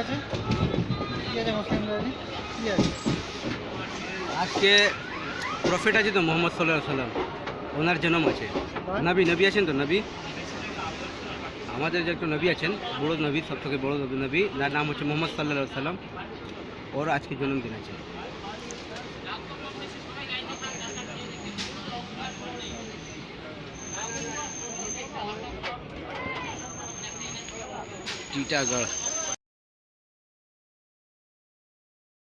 আছে? আছে আছে? আজকে প্রফেট আছে তো মোহাম্মদ সাল্লাহ সাল্লাম ওনার জন্ম আছে। নবী নবী আছেন তো নবী? আমাদের যে একটু নবী আছেন বড় নবী সব থেকে বড় নবী নবী। যার নাম হচ্ছে মোহাম্মদ সাল্লাহ সাল্লাম ওর আজকে জন্মদিন আছে। টিটাগড়